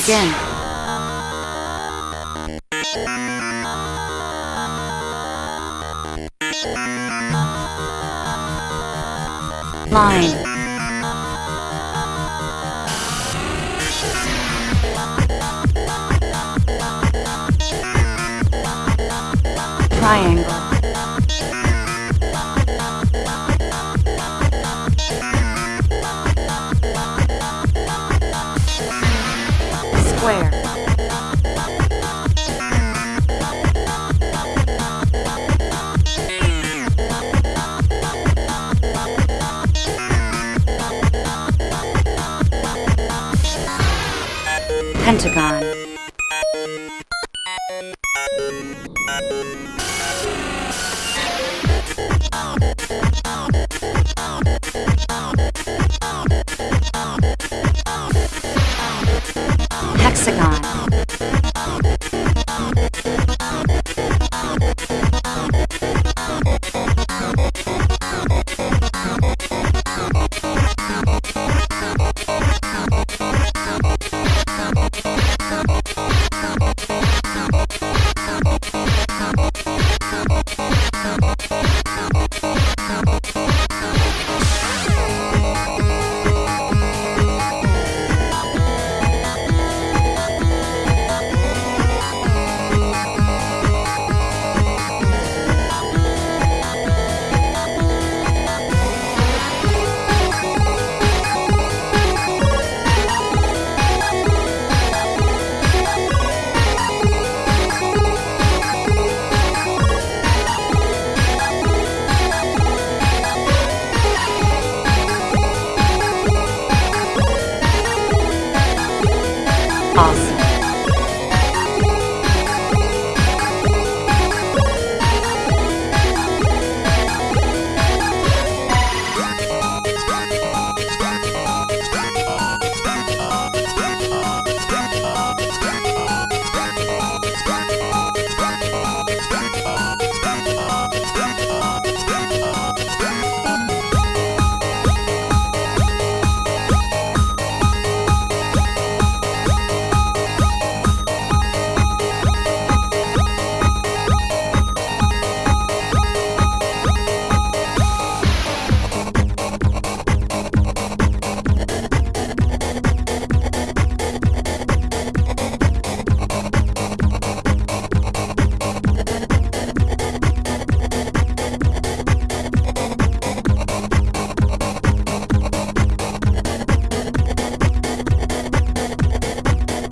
Begin. Line. Triangle. Pentagon.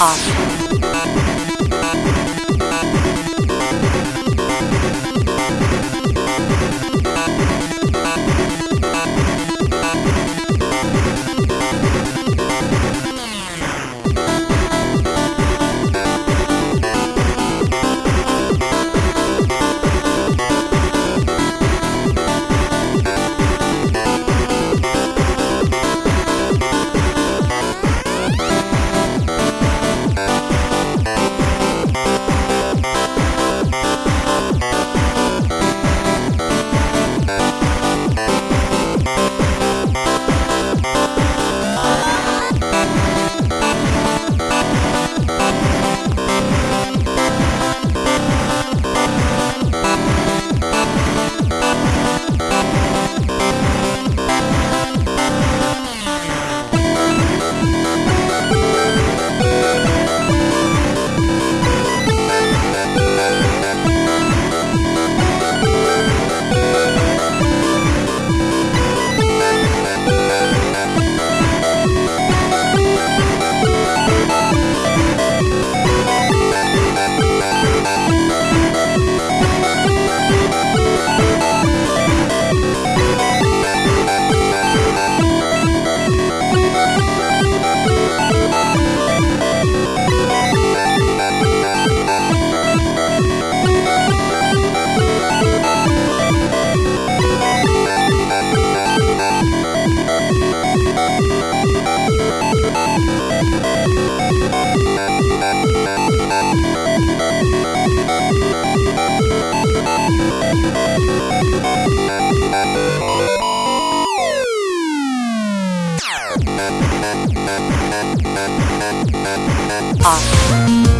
啊。off.